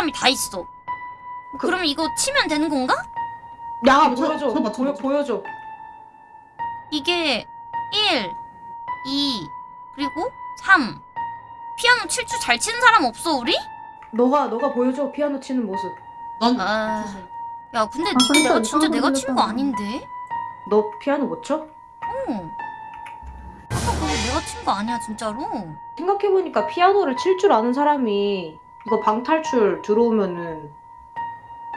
사람이 다 있어. 그- 그럼 이거 치면 되는 건가? 야 저- 보여줘 저 봐, 저 보여, 봐. 보여줘 이게 1, 2, 그리고 3. 피아노 칠 줄 잘 치는 사람 없어, 우리? 너가 너가 보여줘 피아노 치는 모습 난 아. 야, 근데 아, 근데 내가 진짜 이상한 내가 거친 거. 아닌데? 너 피아노 못 쳐? 어. 아까 그거 내가 친 거 아니야, 진짜로? 생각해보니까 피아노를 칠 줄 아는 사람이 이거 방탈출 들어오면은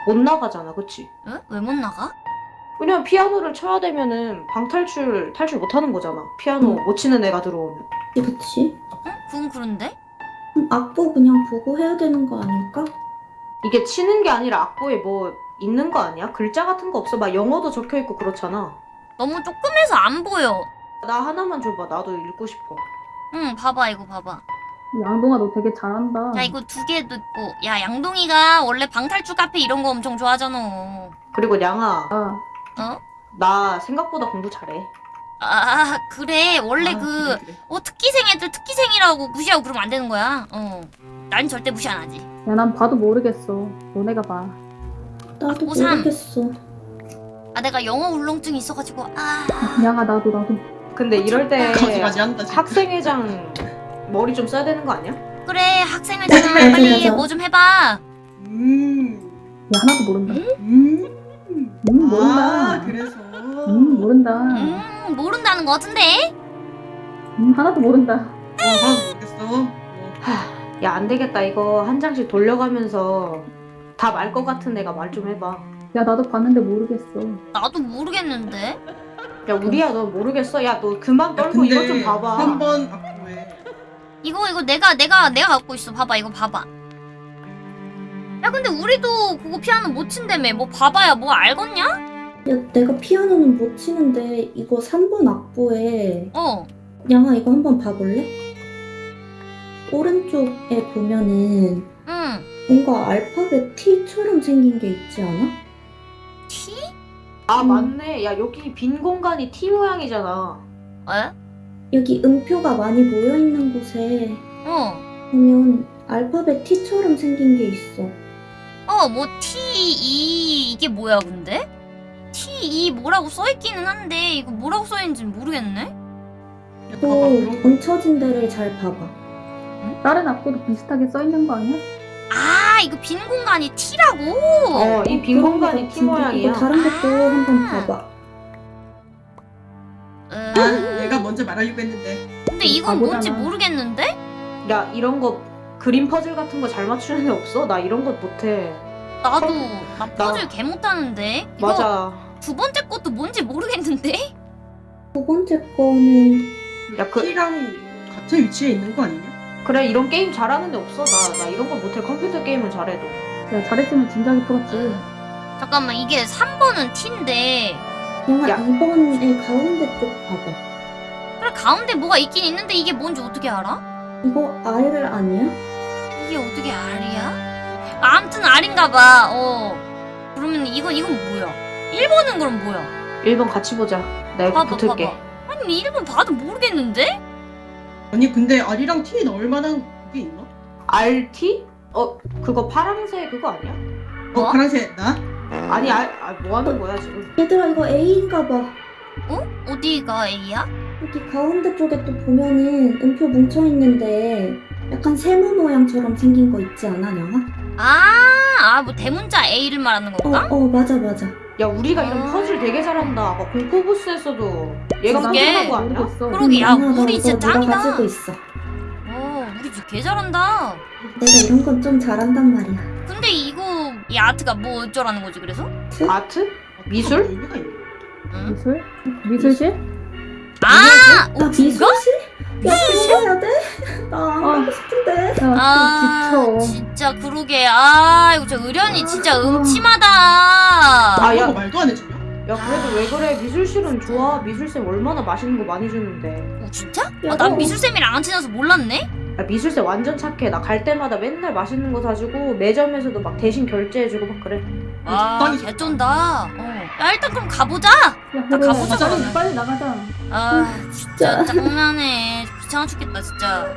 못 나가잖아 그치? 왜? 왜못 나가? 왜냐면 피아노를 쳐야 되면은 방탈출 탈출 못 하는 거잖아 피아노 음. 못 치는 애가 들어오면 그치? 응? 그건 그런데? 그럼 악보 그냥 보고 해야 되는 거 아닐까? 이게 치는 게 아니라 악보에 뭐 있는 거 아니야? 글자 같은 거 없어 막 영어도 적혀 있고 그렇잖아 너무 조금해서 안 보여. 나 하나만 줘봐 나도 읽고 싶어 응, 봐봐, 이거 봐봐. 양동아 너 되게 잘한다. 야, 이거 두 개도 있고. 야, 양동이가 원래 방탈출 카페 이런 거 엄청 좋아하잖아. 그리고 량아 아, 어? 나 생각보다 공부 잘해 아, 그래. 원래 아, 그, 그래, 그래. 어, 특기생 애들 특기생이라고 무시하고 그러면 안 되는 거야. 어. 난 절대 무시 안 하지. 야 난 봐도 모르겠어. 너네가 봐. 아, 나도 오삼. 모르겠어. 아, 내가 영어 울렁증이 있어가지고, 아. 양아 나도 나도. 근데 이럴 때 거기까지 한다. 학생회장 머리 좀 써야 되는 거 아니야? 그래, 학생회장아, 빨리 뭐 좀 해봐. 음. 야 하나도 모른다. 음. 음 모른다. 아 그래서. 음 모른다. 음, 모른다는 거 같은데? 음 하나도 모른다. 어, 하나도 모르겠어. 어. 야안 되겠다 이거 한 장씩 돌려가면서 다 말 것 같은 애가 말 좀 해봐 야 나도 봤는데 모르겠어. 나도 모르겠는데? 야 우리야 너 모르겠어 야 너 그만 떨고 이거 좀 봐봐 한번 이거, 이거 내가, 내가, 내가 갖고 있어. 봐봐, 이거 봐봐. 야, 근데 우리도 그거 피아노 못 친다며. 뭐 봐봐야 뭐 알겠냐? 야 내가 피아노는 못 치는데 이거 3번 악보에 어. 양아 이거 한번 봐볼래? 오른쪽에 보면은 응. 뭔가 알파벳 T처럼 생긴 게 있지 않아? T? 아 음. 맞네 야 여기 빈 공간이 T 모양이잖아 에? 여기 음표가 많이 모여 있는 곳에 어. 보면 알파벳 T처럼 생긴 게 있어. 어, 뭐 T, E 이게 뭐야, 근데? T, E 뭐라고 써있기는 한데 이거 뭐라고 써있는지 모르겠네? 또. 뭉쳐진 데를 잘 봐봐. 다른 악보도 비슷하게 써 있는 거 아니야? 아, 이거 빈 공간이 T라고? 어 이 빈 그런 공간이 거 T 모양이야 이거 다른 것도 아. 한번 봐봐. 먼저 말하려고 했는데. 근데 이건 뭔지 바보잖아. 모르겠는데? 야 이런 거 그림 퍼즐 같은 거 잘 맞추는 애 없어? 나 이런 거 못해 나도 어, 나 퍼즐 개 못하는데 이거 맞아 두 번째 것도 뭔지 모르겠는데? 두 번째 거는 야, 그- T랑 같은 위치에 있는 거 아니냐? 그래 이런 게임 잘하는 애 없어 나, 나 이런 거 못해 컴퓨터 게임은 잘해도 야 잘했으면 진작에 풀었지. 잠깐만 이게 3번은 T인데 야. 2번의 가운데 쪽 봐봐. 가운데 뭐가 있긴 있는데 이게 뭔지 어떻게 알아? 이거 R 아니야? 이게 어떻게 R이야? 아, 아무튼 R인가 봐. 어. 그러면 이건 이건 뭐야? 1번은 그럼 뭐야? 1번 같이 보자 내가 봐봐 붙을게 봐봐. 아니 1번 봐도 모르겠는데? 아니 근데 R이랑 T 넣을 만한 게 있나? RT? 어 그거 파랑새 그거 아니야? 어 뭐? 파란색 나? 아니 아, 아, 뭐 하는 거야 지금 얘들아 이거 A인가 봐. 어? 어디가 A야? 여기 가운데 쪽에 또 보면은 음표 뭉쳐 있는데 약간 세모 모양처럼 생긴 거 있지 않아, 영아? 아, 아, 뭐 대문자 A를 말하는 어, 건가? 어, 맞아, 맞아. 야 우리가 아. 이런 퍼즐 되게 잘한다 아까 공포부스에서도 얘가 그게 먼저 하고 아니야? 그러게, 야, 우리 진짜 짱이다. 가지고 있어. 어, 우리 진짜 개 잘한다. 내가 이런 건 좀 잘한단 말이야. 근데 이거 이 아트가 뭐 어쩌라는 거지 그래서? 아트? 미술? 응? 미술? 미술실? 아, 나 어, 미술실? 야, 들어가야 돼? 나안 어. 가고 싶은데. 야, 아, 좀 지쳐. 진짜 그러게. 아, 이거 저 의련이 진짜 아. 음침하다. 아, 야. 아, 말도 안 해주냐? 야 그래도 왜 그래 미술실은 좋아 미술쌤 얼마나 맛있는 거 많이 주는데 어, 진짜? 야, 아, 난 너- 미술쌤이랑 안 친해서 몰랐네? 야, 미술쌤 완전 착해 나 갈 때마다 맨날 맛있는 거 사주고 매점에서도 막 대신 결제해주고 막 그래 아, 적당히 개쩐다. 어. 야, 일단 그럼 가보자. 야, 나 그래. 가보자, 빨리, 그러면. 빨리 나가자. 아, 진짜. 짜증나네. 귀찮아 죽겠다, 진짜. 어?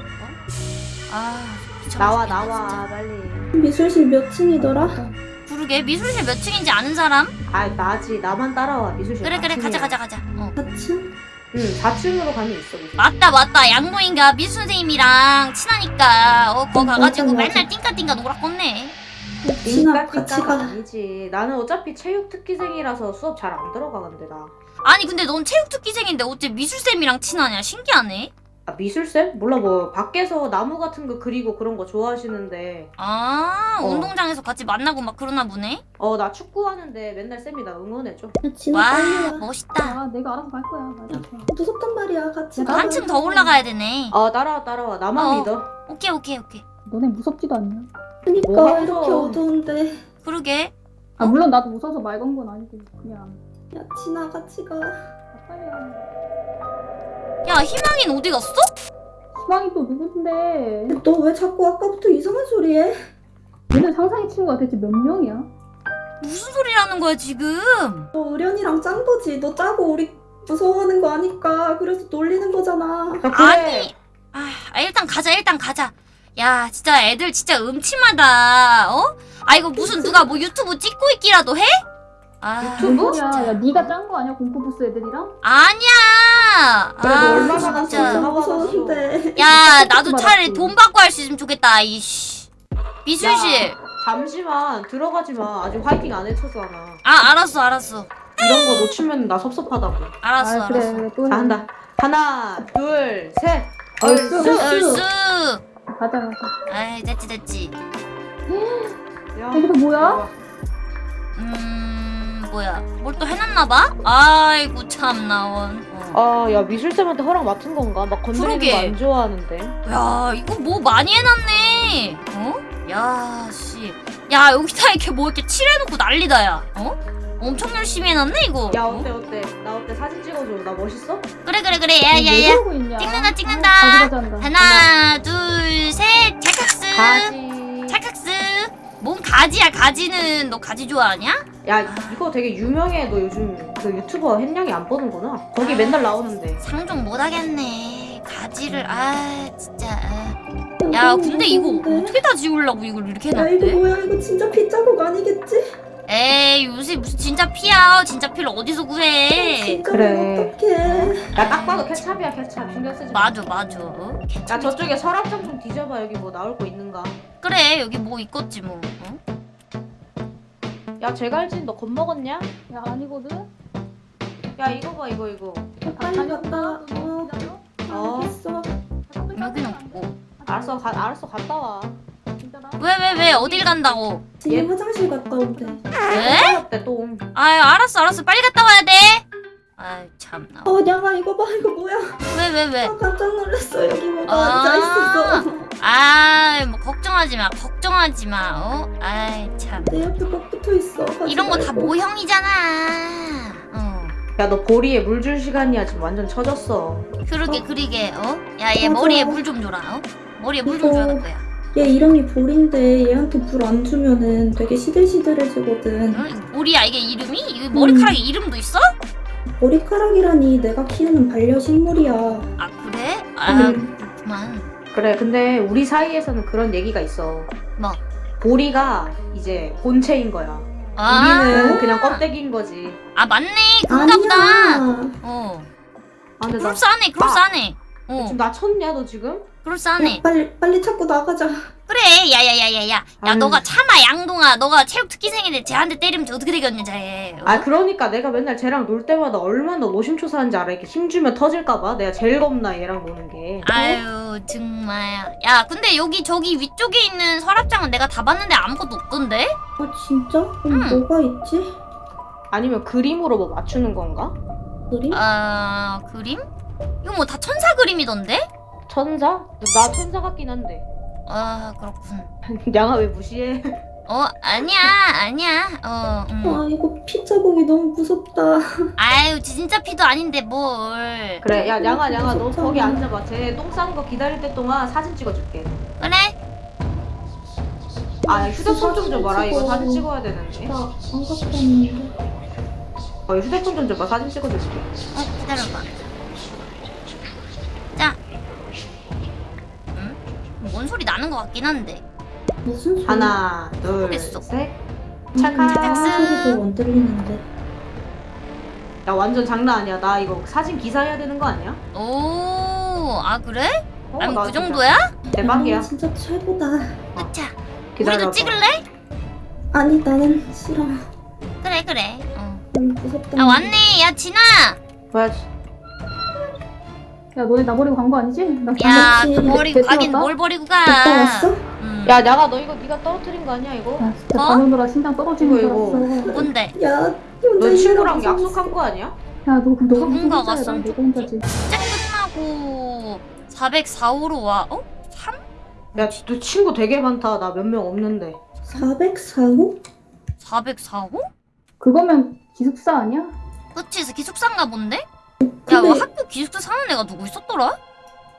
아, 귀찮아 나와 죽겠네, 나와 진짜. 빨리. 미술실 몇 층이더라? 그러게 미술실 몇 층인지 아는 사람? 아 나지 나만 따라와 미술실. 그래 그래 4층이야. 가자 가자 가자 어 4층? 응 4층으로 가면 있어 미술실. 맞다 맞다 양모인가 미술 선생님이랑 친하니까 어 거 가가지고 맞아, 맞아. 맨날 띵까띵까 놀았겠네 진아 같이 띵까띵까가 가. 아니지. 나는 어차피 체육 특기생이라서 수업 잘 안 들어가 근데 나. 아니 근데 넌 체육특기생인데 어째 미술쌤이랑 친하냐 신기하네 아 미술쌤? 몰라 뭐 밖에서 나무 같은 거 그리고 그런 거 좋아하시는데 아 어. 운동장에서 같이 만나고 막 그러나 보네 어 나 축구하는데 맨날 쌤이 나 응원해줘. 야, 진아 와 빨리 와. 멋있다 아 내가 알아서 갈 거야. 알았어. 무섭단 말이야. 같이. 한층 더 올라가야 되네 어 따라와 따라와 나만 어. 믿어. 오케이 오케이 오케이 너네 무섭지도 않냐? 그니까 뭐가 이렇게 무서워. 어두운데. 그러게 아 물론 나도 무서워서 말 건 건 아니고 그냥 야 진아 같이 가. 빨리 가. 야 희망이는 어디 갔어? 희망이 또 누군데? 너 왜 자꾸 아까부터 이상한 소리 해? 얘네 상상의 친구가 대체 몇 명이야? 무슨 소리라는 거야 지금 너 의련이랑 짠 거지. 너 짜고 우리 무서워하는 거 아니까. 그래서 놀리는 거잖아. 야, 그래. 아니 아 아, 일단 가자 일단 가자 야 진짜 애들 진짜 음침하다 어? 아 이거 무슨 누가 뭐 유튜브 찍고 있기라도 해? 아 유튜브? 뭔 소리야? 야 네가 짠 거 아니야 공포부스 애들이랑? 아니야 그래도 아 얼마나 진짜 갔어? 무서운데. 야 나도. 차라리 돈 받고 할 수 있으면 좋겠다 이씨 미술실 야, 잠시만 들어가지 마. 아직 화이팅 안 해쳤잖아. 아 알았어 알았어 이런 거 놓치면 나 섭섭하다고. 알았어 아 그래 알았어 그래. 자 한다. 하나, 둘, 셋. 얼쑤. 얼쑤. 얼쑤 가자 가자. 아이 됐지 됐지 야, 여기도 뭐야? 음 뭐야 뭘 또 해놨나봐? 아이고 참나 원 어. 아, 야 미술쌤한테 허락 맡은 건가? 막 건드리는. 거 안 좋아하는데. 야 이거 뭐 많이 해놨네 어? 야씨 야 여기다 이렇게 뭐 이렇게 칠해놓고 난리다 야 어? 엄청 열심히 해놨네 이거 야 어? 어때 어때? 나 어때? 사진 찍어줘. 나 멋있어? 그래 그래 그래 왜 야야야 그러고 있냐? 찍는다, 찍는다. 아. 하나 둘셋 찰칵스 가지. 찰칵스 뭔 가지야 가지는 너 가지 좋아하냐? 야 이거 되게 유명해. 너 요즘 그 유튜버 햇냥이 안 보는구나. 거기 맨날 나오는데. 상종 못하겠네 가지를 아 진짜 아. 야 근데 이거 어떻게 다 지우려고 이걸 이렇게 야 이거 해놨대? 뭐야? 이거 진짜 피 자국 아니겠지? 에이 요새 무슨 진짜 피야 진짜 피를 어디서 구해 그래. 어떡해. 야 딱 봐도 케찹이야 케찹. 신경 쓰지 마. 맞아 맞아 어? 야 저쪽에 서랍장 좀 뒤져봐. 여기 뭐 나올 거 있는가? 그래 여기 뭐 있겠지 뭐 어? 야 제갈진 너 겁먹었냐? 야 아니거든. 야 이거 봐 이거 이거. 야, 빨리 갔다 와. 어, 어. 여기는 없고 알았어 가 알았어 갔다 와. 왜 왜 왜 어딜 간다고 얘- 화장실 갔다 온대. 왜? 또? 아유 알았어 알았어 빨리 갔다 와야 돼 아유 참나 어, 냥아 이거 봐. 이거 뭐야? 왜왜 왜? 아, 깜짝 놀랐어. 여기 뭐가 아. 앉아 있었어. 아이 뭐 걱정하지 마 걱정하지 마 어? 아이 참 내 옆에 꼭 붙어 있어. 이런 거 다. 모형이잖아 어 야 너 보리에 물 줄 시간이야 지금 완전 처졌어. 그러게 그러게 어? 야얘 맞아. 머리에 물 좀 줘라 어? 머리에 물 좀 줘야 될 거야 얘 이름이 볼인데 얘한테 불안 주면은 되게 시들시들해지거든. 응? 이거 뭐리야 이게 이름이? 이거 머리카락에 이름도 있어? 머리카락이라니 내가 키우는 반려식물이야. 아 그래? 아 음. 그렇구만 그래 근데 우리 사이에서는 그런 얘기가 있어. 뭐? 보리가 이제 본체인 거야. 아, 우리는 그냥 껍데기인 거지. 아 맞네 그런가 보다 아니야. 어아 근데 나 그럴싸하네 그럴싸하네 어 지금 나 쳤냐 너 지금? 그럴싸하네 야, 빨리 빨리 찾고 나가자. 그래 야야야야야 야. 너가 참아 양동아 너가 체육 특기생인데 쟤한테 때리면 쟤 어떻게 되겠냐 쟤 어? 아 그러니까 내가 맨날 쟤랑 놀 때마다 얼마나 노심초사한지 알아. 이렇게 힘주면 터질까봐 내가 제일 겁나 얘랑 노는 게. 아유 정말 야 근데 여기 저기 위쪽에 있는 서랍장은 내가 다 봤는데 아무것도 없던데? 아 진짜? 그럼 응. 뭐가 있지? 아니면 그림으로 뭐 맞추는 건가? 그림? 아 그림? 이거 뭐 다 천사 그림이던데? 천사? 나 천사 같긴 한데. 아 그렇군 양아 왜 무시해? 어 아니야 아니야 어 음. 아 이거 피 자국이 너무 무섭다. 아유 진짜 피도 아닌데 뭘 그래 야 양아 양아 너. 거기 앉아봐. 쟤 똥 싸는 거 기다릴 때 동안 사진 찍어줄게. 그래? 아 휴대폰 좀 줘봐라. 이거. 사진 찍어야 되는데. 갖고 왔는데. 어 휴대폰 좀 줘봐. 사진 찍어줄게. 어 기다려봐 거것 같긴 한데. 무슨 소리? 하나, 둘, 됐어. 셋. 음, 찰칵. 차 소리도 안 들리는데. 야 완전 장난 아니야. 나 이거 사진 기사 해야 되는 거 아니야? 오, 아 그래? 어, 아니 나 그 진짜 정도야? 대박이야. 아, 진짜 최고다. 으차. 기다려봐. 우리도 찍을래? 아니 나는 싫어. 그래 그래. 어. 음, 무섭다. 아 왔네. 야 진아. 뭐야? 야 너네 나 버리고 간 거 아니지? 나 야. 그 버리고 가긴. 뭘 버리고 가. 왔어? 음. 야 나가 너 이거 네가 떨어뜨린 거 아니야 이거? 야 진짜 어? 반오느라 심장 떨어지는 줄 이거, 뭔데? 야, 너 친구랑 약속한 거 아니야? 야 너 그럼 너가 무슨 혼자야 쓴난 내가 혼자지 짝 끝나고 404호로 와. 어? 3? 야 너 친구 되게 많다. 나 몇 명 없는데. 404호? 404호? 그거면 기숙사 아니야? 그치, 기숙사인가 본데? 야, 뭐 근데 학교 기숙사 사는 애가 누구 있었더라?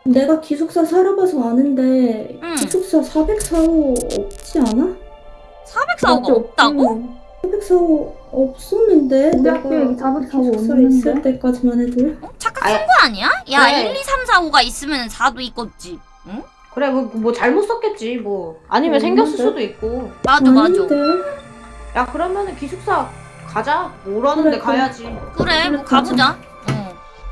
내가 기숙사 살아봐서 아는데 응. 기숙사 404호 없지 않아? 404호가 맞지, 없다고? 없지. 404호 없었는데 우리 내가 학교에 404호 기숙사에 없는데? 있을 때까지만 해도 어? 착각한 아야. 거 아니야? 야, 그래. 1, 2, 3, 4, 5가 있으면 4도 있겠지. 응? 그래 뭐, 뭐 잘못 썼겠지 뭐. 아니면 어, 생겼을? 수도 있고. 맞아, 맞아. 야 그러면은 기숙사 가자. 뭐라는데 그래. 가야지. 그래, 뭐 그래, 가보자.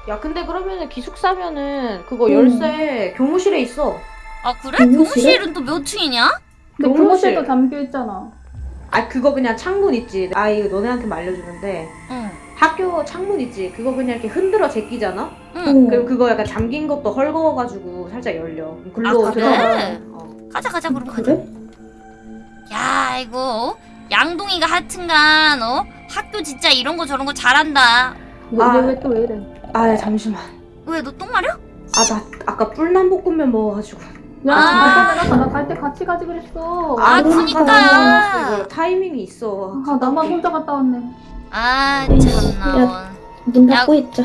어. 야 근데 그러면은 기숙사면은 그거 응. 열쇠 교무실에 있어. 아, 그래? 교무실에? 교무실은 또 몇 층이냐? 근데 교무실. 교무실도 잠겨있잖아 아 그거 그냥 창문 있지. 아 이거 너네한테 알려주는데 응. 학교 창문 있지. 그거 그냥 이렇게 흔들어 제끼잖아. 응. 응. 그리고 그거 약간 잠긴 것도 헐거워가지고 살짝 열려. 글로 아, 그래? 들어가. 어. 가자, 가자, 그럼 가자. 그래? 야, 이거, 어? 양동이가 하여튼간, 어? 학교 진짜 이런 거 저런 거 잘한다. 아. 왜왜또 왜 이래 아 야, 잠시만. 왜, 너 똥 마려? 아 나 아까 뿔남볶음면 먹어가지고. 야 아. 잠깐만 나갈 때 같이 가지 그랬어 아, 그러니까. 그니까. 이거 타이밍이 있어. 아 나만 혼자 갔다 왔네 아, 야. 참나. 눈 야. 닫고 있자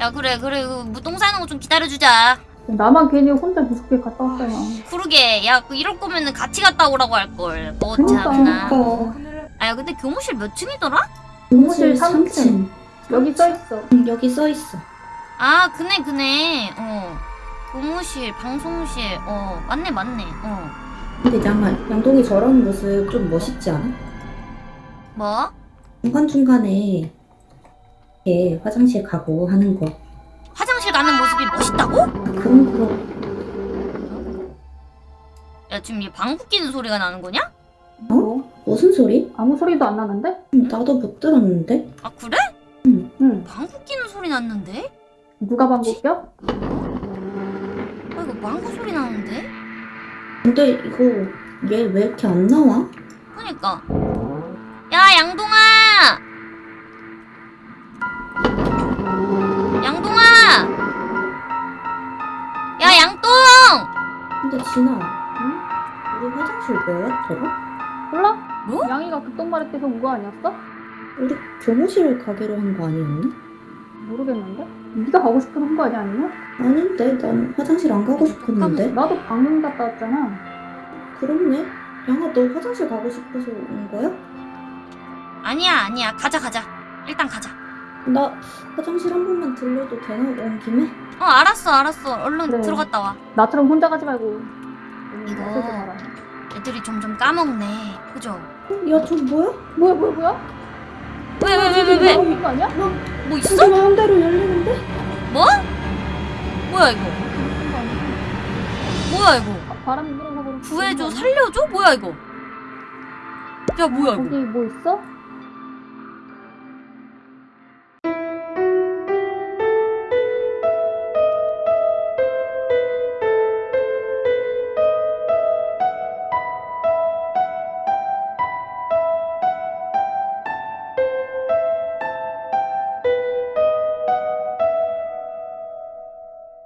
야, 그래, 그래. 그 무똥 싸는 거 좀 기다려주자. 나만 괜히 혼자 무섭게 갔다 왔잖아 그러게. 야, 그 이럴 거면은 같이 갔다 오라고 할걸. 뭐, 그니까. 참나. 그러니까 아, 야, 근데 교무실 몇 층이더라? 교무실 삼 3층 여기 써있어 응, 여기 써있어 아, 그네, 그네. 어. 교무실, 방송실. 어, 맞네, 맞네. 어. 근데 양말 양동이 저런 모습 좀 멋있지 않아? 뭐? 중간중간에 이렇게 화장실 가고 하는 거 화장실 가는 모습이 멋있다고? 그런 거 야, 지금 얘 방구 끼는 소리가 나는 거냐? 뭐? 무슨 소리? 아무 소리도 안 나는데? 음, 나도 못 들었는데 아, 그래? 응 방구 끼는 소리 났는데? 누가 방구 껴? 아, 이거 방구 소리 나는데? 근데 이거 얘 왜 이렇게 안 나와? 그니까. 야, 양동아! 양동아! 야, 양똥! 근데 진아 응? 우리 화장실 뭐였더라? 몰라? 뭐? 양이가 마를 때서 온 거 아니었어? 우리 교무실 가기로 한 거 아니었나? 모르겠는데? 네가 가고 싶은 한거 아니야 아니면? 아닌데 난 화장실 안 가고 싶었는데 나도 방금 갔다 왔잖아 그렇네 양아 너 화장실 가고 싶어서 온 거야? 아니야, 아니야. 가자, 가자. 일단 가자. 나 화장실 한 번만 들려도 되나? 온 김에? 어, 알았어, 알았어. 얼른 그래. 들어갔다 와. 나처럼 혼자 가지 말고 이거. 나서지 마라 애들이 점점 까먹네. 그죠? 야 저 뭐야? 뭐야 뭐야 뭐야? 왜, 왜, 왜, 왜, 왜? 나오는 거 아니야? 뭐저 기 있어? 마음대로 열리는데? 뭐? 뭐야, 이거? 뭐야, 이거? 바- 바람이 불어서 구해줘, 살려줘? 뭐야, 이거? 야, 뭐야, 거기 이거? 뭐 있어?